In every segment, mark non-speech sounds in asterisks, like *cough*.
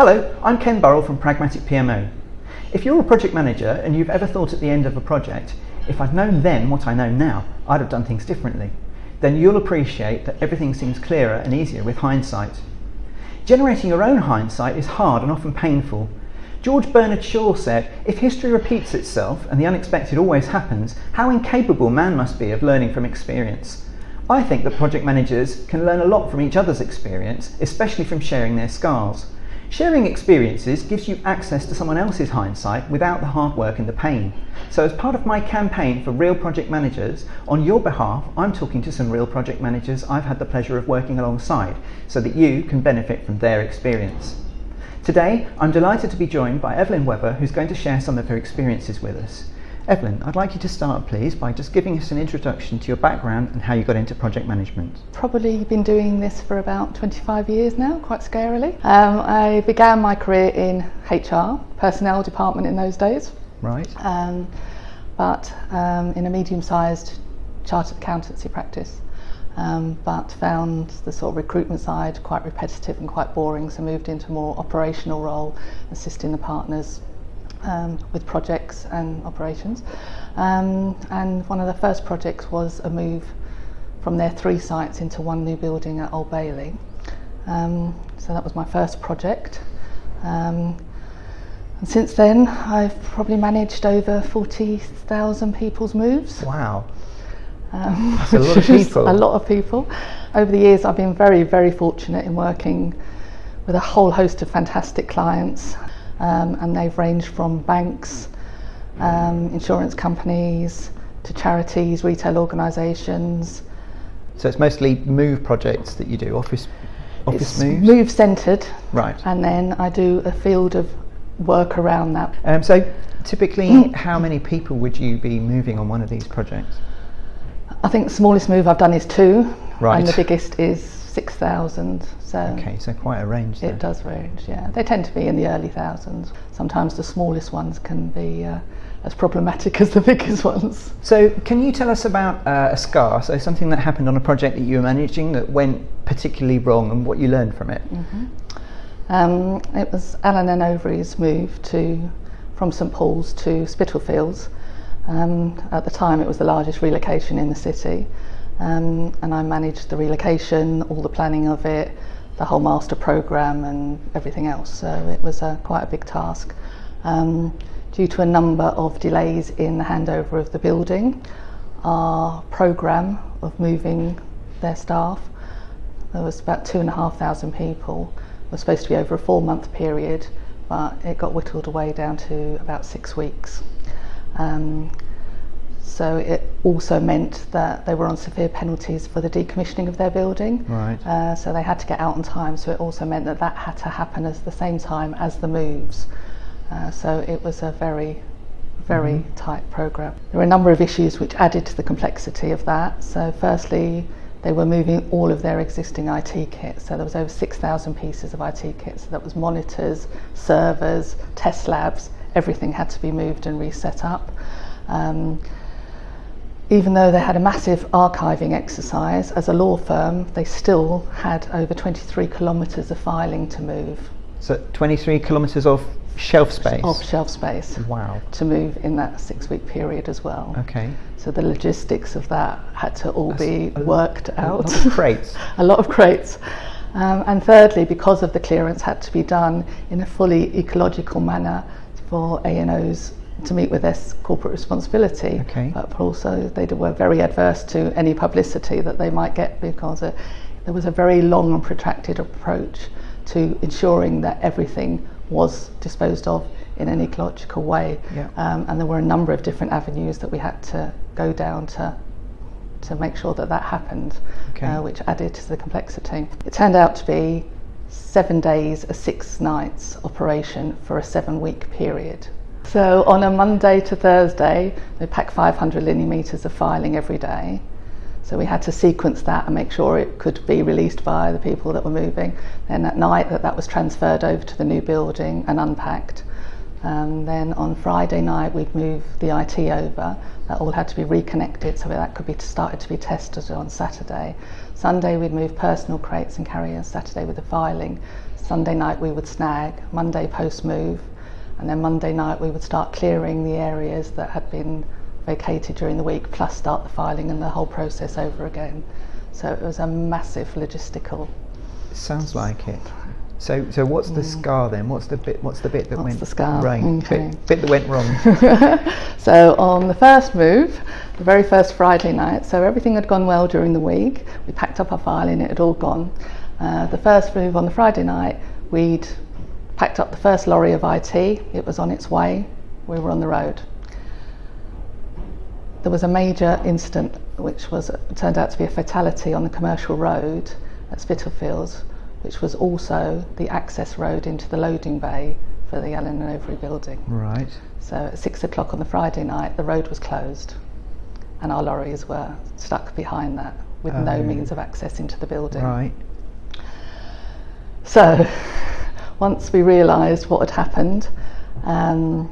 Hello, I'm Ken Burrell from Pragmatic PMO. If you're a project manager and you've ever thought at the end of a project, if I'd known then what I know now, I'd have done things differently, then you'll appreciate that everything seems clearer and easier with hindsight. Generating your own hindsight is hard and often painful. George Bernard Shaw said, If history repeats itself and the unexpected always happens, how incapable man must be of learning from experience. I think that project managers can learn a lot from each other's experience, especially from sharing their scars. Sharing experiences gives you access to someone else's hindsight without the hard work and the pain. So, as part of my campaign for real project managers, on your behalf, I'm talking to some real project managers I've had the pleasure of working alongside so that you can benefit from their experience. Today, I'm delighted to be joined by Evelyn Webber, who's going to share some of her experiences with us. Evelyn, I'd like you to start, please, by just giving us an introduction to your background and how you got into project management. Probably been doing this for about 25 years now, quite scarily. Um, I began my career in HR, personnel department in those days. Right. Um, but um, in a medium-sized chartered accountancy practice. Um, but found the sort of recruitment side quite repetitive and quite boring, so moved into a more operational role, assisting the partners um, with projects and operations. Um, and one of the first projects was a move from their three sites into one new building at Old Bailey. Um, so that was my first project. Um, and since then, I've probably managed over 40,000 people's moves. Wow. Um, That's a lot of *laughs* people. a lot of people. Over the years, I've been very, very fortunate in working with a whole host of fantastic clients um, and they've ranged from banks, um, insurance companies, to charities, retail organisations. So it's mostly move projects that you do, office office it's moves. move centred, Right. and then I do a field of work around that. Um, so typically, *clears throat* how many people would you be moving on one of these projects? I think the smallest move I've done is two, Right. and the biggest is 6,000. So okay, so quite a range. There. It does range, yeah. They tend to be in the early thousands. Sometimes the smallest ones can be uh, as problematic *laughs* as the biggest ones. So can you tell us about uh, a scar, so something that happened on a project that you were managing that went particularly wrong and what you learned from it? Mm -hmm. um, it was Alan and Overy's move to from St Paul's to Spitalfields. Um, at the time it was the largest relocation in the city um, and I managed the relocation, all the planning of it, the whole master program, and everything else. So it was a, quite a big task. Um, due to a number of delays in the handover of the building, our program of moving their staff there was about two and a half thousand people. It was supposed to be over a four month period, but it got whittled away down to about six weeks. Um, so it also meant that they were on severe penalties for the decommissioning of their building. Right. Uh, so they had to get out on time. So it also meant that that had to happen at the same time as the moves. Uh, so it was a very, very tight program. There were a number of issues which added to the complexity of that. So firstly, they were moving all of their existing IT kits. So there was over 6,000 pieces of IT kits. So that was monitors, servers, test labs. Everything had to be moved and reset up. Um, even though they had a massive archiving exercise, as a law firm, they still had over 23 kilometres of filing to move So, 23 kilometres of shelf space. of shelf space Wow. to move in that six week period as well. Okay. So the logistics of that had to all That's be a worked A out. lot of crates. *laughs* a lot of crates. Um, and thirdly, because of the clearance had to be done in a fully ecological manner for A&Os to meet with their s- corporate responsibility. Okay. But also they were very adverse to any publicity that they might get because uh, there was a very long and protracted approach to ensuring that everything was disposed of in an ecological way. Yeah. Um, and there were a number of different avenues that we had to go down to to make sure that that happened, Okay. uh, which added to the complexity. It turned out to be seven days, a six nights operation for a seven week period. So on a Monday to Thursday, we pack 500 linear metres of filing every day. So we had to sequence that and make sure it could be released by the people that were moving. Then at night that that was transferred over to the new building and unpacked. Um, then on Friday night we'd move the IT over. That all had to be reconnected so that could be started to be tested on Saturday. Sunday we'd move personal crates and carriers. Saturday with the filing. Sunday night we would snag, Monday post move, and then Monday night we would start clearing the areas that had been vacated during the week, plus start the filing and the whole process over again. So it was a massive logistical. Sounds like it. So, so what's the scar then? What's the bit? What's the bit that What's went the scar? right? Okay. Bit, bit that went wrong. *laughs* So on the first move, the very first Friday night, so everything had gone well during the week. We packed up our filing, it had all gone. Uh, the first move on the Friday night, we'd packed up the first lorry of IT. It was on its way. We were on the road. There was a major incident, which was turned out to be a fatality on the commercial road at Spitalfields, which was also the access road into the loading bay for the Allen and Overy building. right. So at six o'clock on the Friday night, the road was closed, and our lorries were stuck behind that with no Oh. means of access into the building. Right. So once we realised what had happened, um,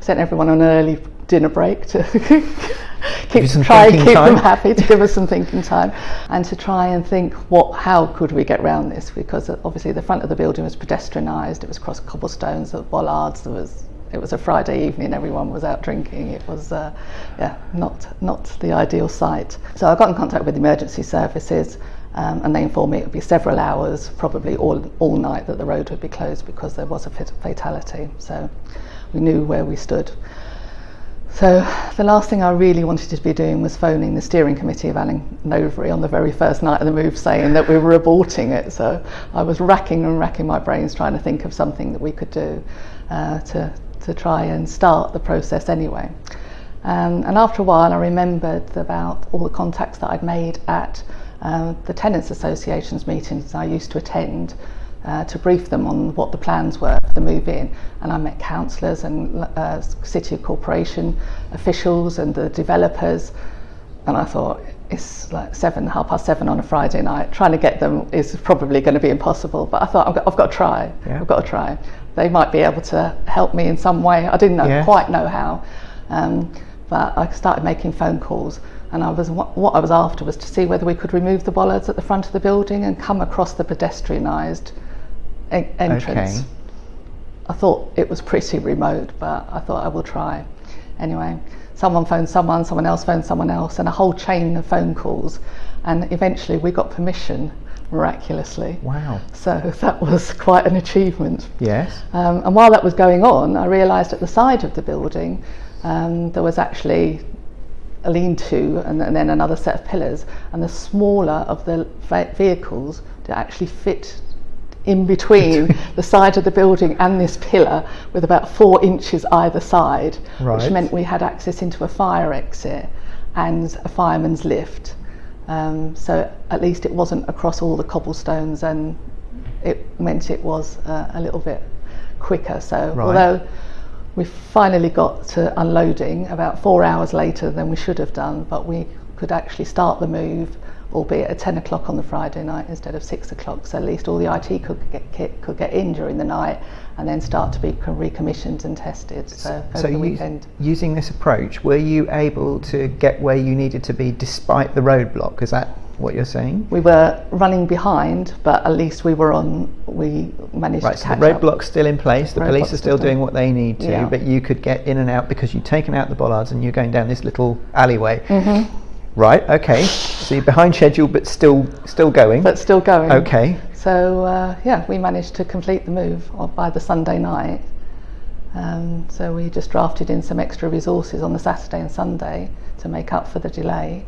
sent everyone on an early dinner break to *laughs* keep, try and keep time. them happy, to give us some *laughs* thinking time, and to try and think what, how could we get round this? Because uh, obviously the front of the building was pedestrianised, it was cross cobblestones, there were bollards, there was it was a Friday evening, everyone was out drinking. It was, uh, yeah, not, not the ideal site. So I got in contact with emergency services um, and they informed me it would be several hours, probably all all night, that the road would be closed because there was a fatality. So we knew where we stood. So the last thing I really wanted to be doing was phoning the steering committee of Allen and Overy on the very first night of the move saying that we were aborting it. So I was racking and racking my brains trying to think of something that we could do uh, to, to try and start the process anyway. Um, and after a while I remembered about all the contacts that I'd made at uh, the tenants associations meetings I used to attend uh, to brief them on what the plans were for the move in. And I met councillors and uh, city corporation officials and the developers. And I thought, it's like seven, half past seven on a Friday night. Trying to get them is probably going to be impossible. But I thought, I've got, I've got to try. Yeah. I've got to try. They might be able to help me in some way. I didn't know, quite know how. Um, but I started making phone calls. And I was what I was after was to see whether we could remove the bollards at the front of the building and come across the pedestrianised entrance. Okay. I thought it was pretty remote, but I thought I will try. Anyway, someone phoned someone, someone else phoned someone else, and a whole chain of phone calls. And eventually we got permission, miraculously. Wow. So *laughs* that was quite an achievement. Yes. Um, and while that was going on, I realised at the side of the building um, there was actually a lean-to and, and then another set of pillars, and the smaller of the vehicles to actually fit in between *laughs* the side of the building and this pillar with about four inches either side, Right. which meant we had access into a fire exit and a fireman's lift. Um, so at least it wasn't across all the cobblestones and it meant it was uh, a little bit quicker. So Right. although We finally got to unloading about four hours later than we should have done, but we could actually start the move, albeit at 10 o'clock on the Friday night instead of 6 o'clock. So at least all the IT could get, kit could get in during the night and then start to be recommissioned and tested. So, so the weekend. using this approach, were you able to get where you needed to be despite the roadblock? Is that what you're saying? We were running behind, but at least we were on. We managed Right, to so the catch up. roadblock's still in place. The Roadblock's police are still still doing what they need to, Yeah. but you could get in and out because you've taken out the bollards and you're going down this little alleyway. Mm-hmm. Right. Okay. So you're behind schedule, but still still going. but still going. okay. So uh, yeah, we managed to complete the move by the Sunday night. Um, so we just drafted in some extra resources on the Saturday and Sunday to make up for the delay.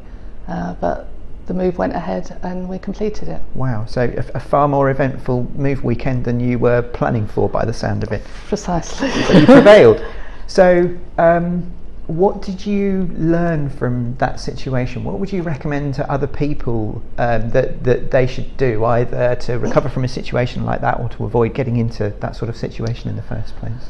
Uh, but the move went ahead and we completed it Wow. So a, a far more eventful move weekend than you were planning for, by the sound of it. precisely. But you prevailed. *laughs* So, um, what did you learn from that situation? What would you recommend to other people um, that that they should do, either to recover from a situation like that or to avoid getting into that sort of situation in the first place?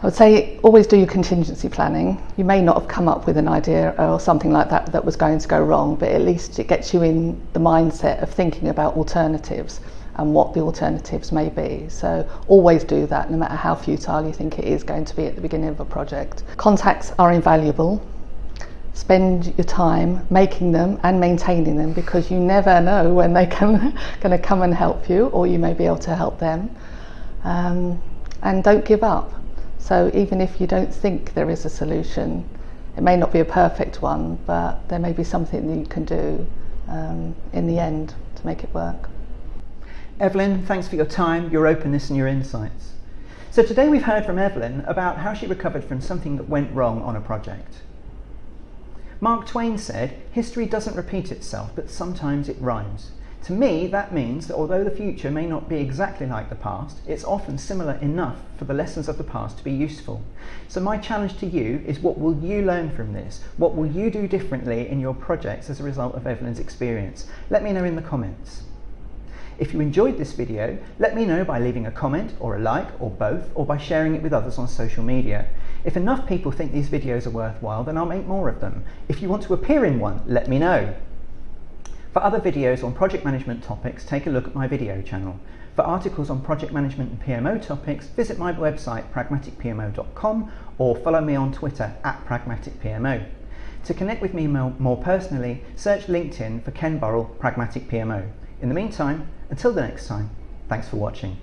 I would say always do your contingency planning. You may not have come up with an idea or something like that that was going to go wrong, but at least it gets you in the mindset of thinking about alternatives and what the alternatives may be. So always do that, no matter how futile you think it is going to be at the beginning of a project. Contacts are invaluable. Spend your time making them and maintaining them because you never know when they can going to come and help you, or you may be able to help them. Um, and don't give up. So even if you don't think there is a solution, it may not be a perfect one, but there may be something that you can do um, in the end to make it work. Evelyn, thanks for your time, your openness, and your insights. So today we've heard from Evelyn about how she recovered from something that went wrong on a project. Mark Twain said, History doesn't repeat itself, but sometimes it rhymes. To me, that means that although the future may not be exactly like the past, it's often similar enough for the lessons of the past to be useful. So, my challenge to you is what will you learn from this? What will you do differently in your projects as a result of Evelyn's experience? Let me know in the comments. If you enjoyed this video, let me know by leaving a comment or a like or both, or by sharing it with others on social media. If enough people think these videos are worthwhile, then I'll make more of them. If you want to appear in one, let me know. For other videos on project management topics, take a look at my video channel. For articles on project management and PMO topics, visit my website pragmaticpmo.com or follow me on Twitter at pragmaticpmo. To connect with me more personally, search LinkedIn for Ken Burrell Pragmatic PMO. In the meantime, until the next time, thanks for watching.